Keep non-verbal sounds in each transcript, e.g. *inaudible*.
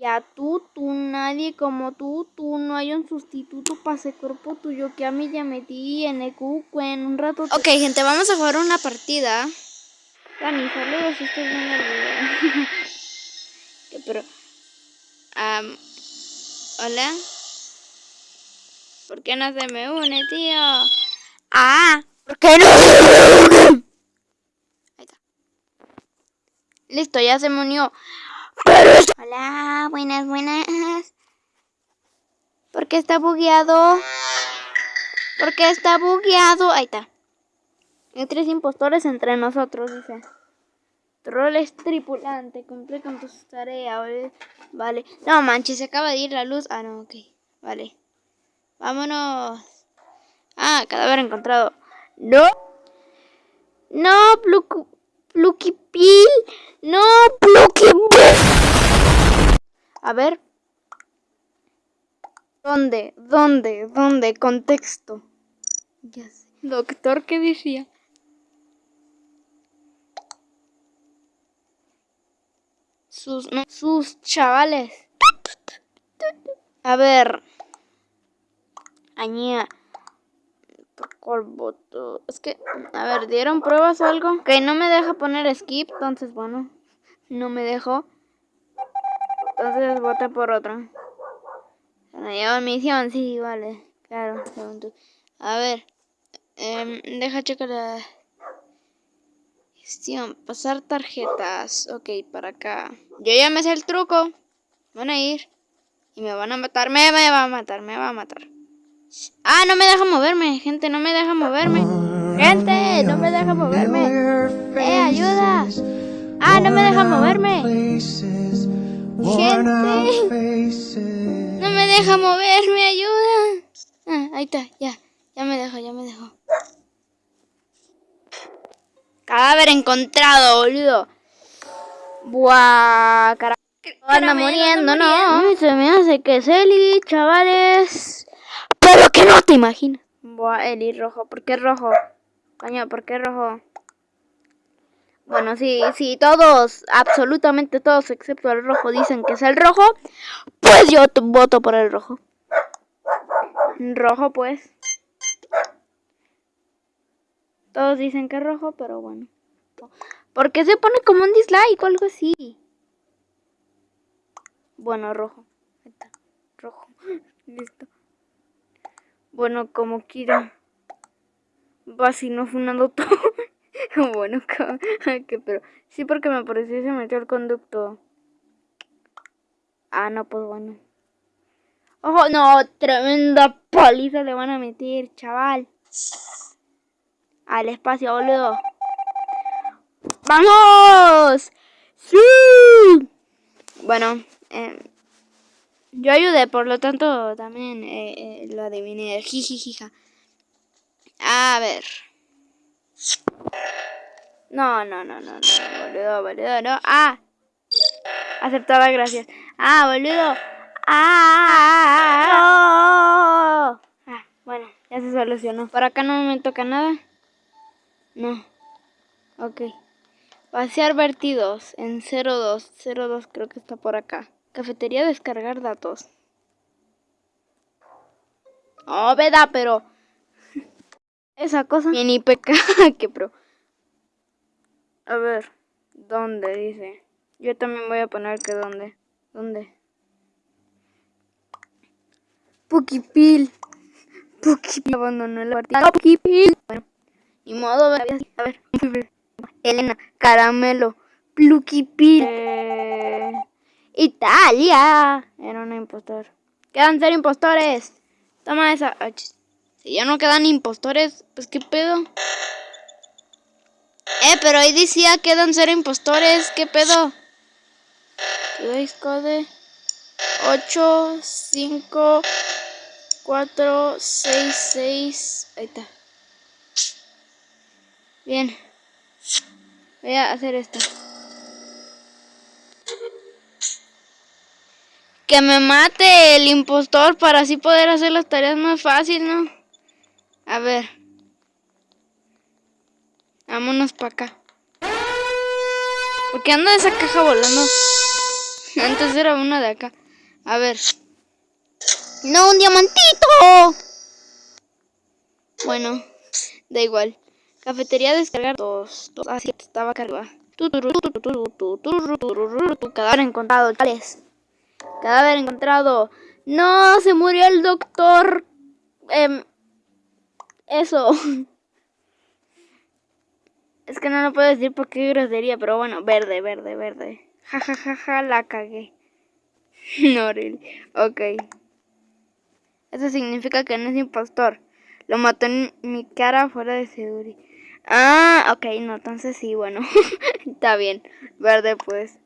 Ya tú, tú, nadie como tú, tú, no hay un sustituto para ese cuerpo tuyo que a mí ya metí en el cuco en un rato. Ok, gente, vamos a jugar una partida. Dani, saludos si estás viendo el video. *laughs* Pero, um, hola. ¿Por qué no se me une, tío? Ah, ¿por qué no se me une? Ahí está. Listo, ya se me unió. Hola, buenas, buenas. ¿Por qué está bugueado? ¿Por qué está bugueado? Ahí está. Hay tres impostores entre nosotros, dice. Troles tripulante, cumple con tus tareas. Vale. No manches, se acaba de ir la luz. Ah, no, ok. Vale. Vámonos. Ah, cadáver encontrado. No. No, Plucky Pil. No, Plucky A ver. ¿Dónde? ¿Dónde? ¿Dónde? Contexto. Ya sé. Doctor, ¿qué decía? Sus, no, sus chavales. A ver. Añía. Es que, a ver, ¿dieron pruebas o algo? Que no me deja poner skip, entonces bueno, no me dejó. Entonces voté por otro. Me lleva misión, sí, vale. Claro, A ver, eh, deja checar la gestión. Pasar tarjetas. Ok, para acá. Yo ya me sé el truco. Van a ir. Y me van a matar. Me va a matar, me va a matar. Ah, no me deja moverme, gente, no me deja moverme. Gente, no me deja moverme. Eh, ayuda. Ah, no me deja moverme. Gente. No me deja moverme, ayuda. Ah, ahí está, ya. Ya me dejó, ya me dejó. Cadáver encontrado, boludo. Buah, carajo. Anda muriendo, no. Se me hace que es Eli, chavales. Pero que no te imaginas. Buah, Eli rojo. ¿Por qué rojo? Coño, ¿por qué rojo? Bueno, sí, sí, todos, absolutamente todos, excepto el rojo, dicen que es el rojo. Pues yo voto por el rojo. Rojo, pues. Todos dicen que es rojo, pero bueno. ¿Por qué se pone como un dislike o algo así? Bueno, rojo. Rojo. *laughs* Listo. Bueno, como quiera. Va si no funando *laughs* todo. bueno, *laughs* que pero sí porque me pareció y se metió el conducto. Ah, no, pues bueno. Ojo, no, tremenda paliza le van a meter, chaval. Al espacio, boludo. ¡Vamos! ¡Sí! Bueno, eh, yo ayudé, por lo tanto también eh, eh, lo adiviné. Jijijija. A ver. No, no, no, no, no, boludo, boludo, no. Ah. Aceptada, gracias. Ah, boludo. Ah, ah, bueno, ya se solucionó. Por acá no me toca nada. No. Ok. Vaciar vertidos en 02. 02 creo que está por acá. Cafetería descargar datos. Oh, veda, pero... *laughs* Esa cosa. Bien IPK, que pro. A ver, ¿dónde dice? Yo también voy a poner que dónde. ¿Dónde? Pukipil. Pukipil abandonó la partida. Pukipil. Bueno, ni modo, a ver. Elena, caramelo. Plukipil. Eh... Italia. Era un impostor. Quedan ser impostores. Toma esa. Si ya no quedan impostores, pues qué pedo. Eh, pero ahí decía quedan ser impostores. ¿Qué pedo? code 8, 5, 4, 6, 6. Ahí está. Bien. Voy a hacer esto. Que me mate el impostor para así poder hacer las tareas más fácil, ¿no? A ver. Vámonos para acá. ¿Por qué anda esa caja volando? Antes era una de acá. A ver. ¡No, un diamantito! Bueno, da igual. Cafetería descargar dos. dos así estaba acá arriba. Cadáver encontrado, chales. Cadáver encontrado. No, se murió el doctor. Eh, eso. *laughs* Es que no lo puedo decir porque grosería, pero bueno, verde, verde, verde. Ja, ja, ja, ja, la cagué. *laughs* no, really. Ok. Eso significa que no es impostor. Lo mató en mi cara fuera de Seguri. Ah, ok, no, entonces sí, bueno. *laughs* Está bien. Verde, pues.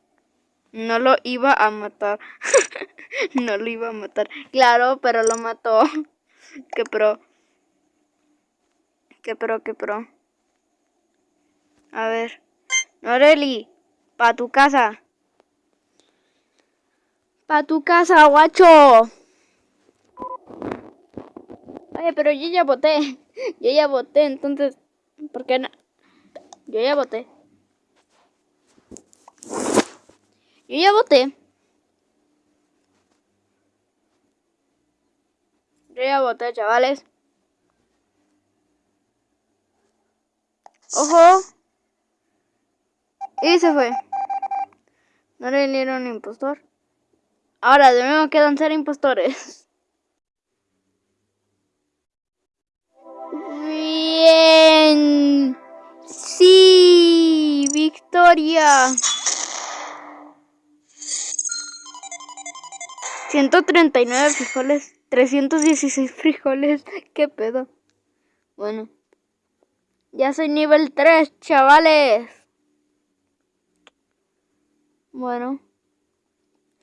No lo iba a matar. *laughs* no lo iba a matar. Claro, pero lo mató. *laughs* Qué pro. Qué pro, qué pro. A ver. Noreli, pa tu casa. Pa tu casa, guacho. Oye, pero yo ya voté. *laughs* Yo ya voté, entonces, ¿por qué no? Yo ya voté. Yo ya voté. Yo ya voté, chavales. ¡Ojo! Y se fue. No le dieron impostor. Ahora de nuevo quedan ser impostores. Bien. Sí. Victoria. 139 frijoles. 316 frijoles. *laughs* ¿Qué pedo? Bueno. Ya soy nivel 3, chavales. Bueno.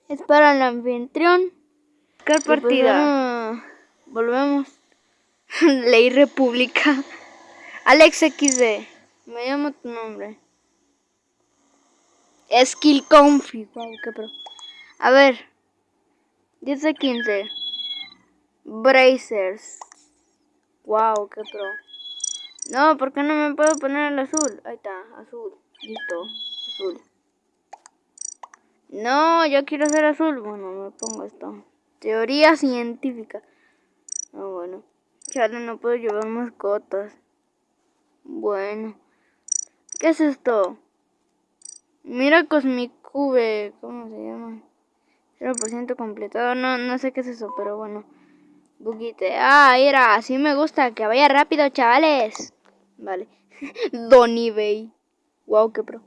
Es para el anfitrión. ¿Qué pues partida? volvemos. *laughs* Ley República. Alex XD. Me llamo tu nombre. Skill Config. Wow, qué pro. A ver. 10 de 15. Brazers. Wow, qué pro. No, ¿por qué no me puedo poner el azul? Ahí está, azul. Listo, azul. No, yo quiero ser azul. Bueno, me pongo esto. Teoría científica. Ah, bueno. Chale, no puedo llevar mascotas. Bueno. ¿Qué es esto? Mira Cosmic Cube. ¿Cómo se llama? 0% completado. No, no sé qué es eso, pero bueno. Buguite. Ah, mira, así me gusta. Que vaya rápido, chavales. Vale. *laughs* Don eBay. Wow, qué pro.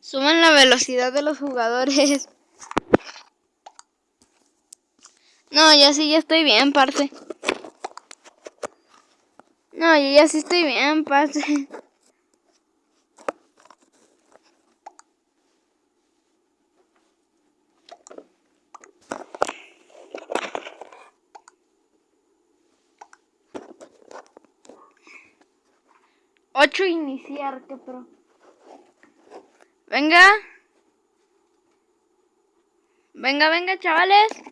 Suman la velocidad de los jugadores. *laughs* No, ya sí, ya estoy bien, parte. No, yo ya sí estoy bien, parce. Ocho iniciar, qué pro. Venga. Venga, venga, chavales.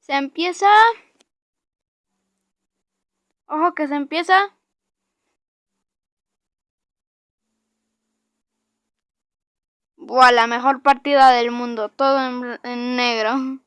Se empieza. Ojo que se empieza. Buah, la mejor partida del mundo. Todo en, en negro.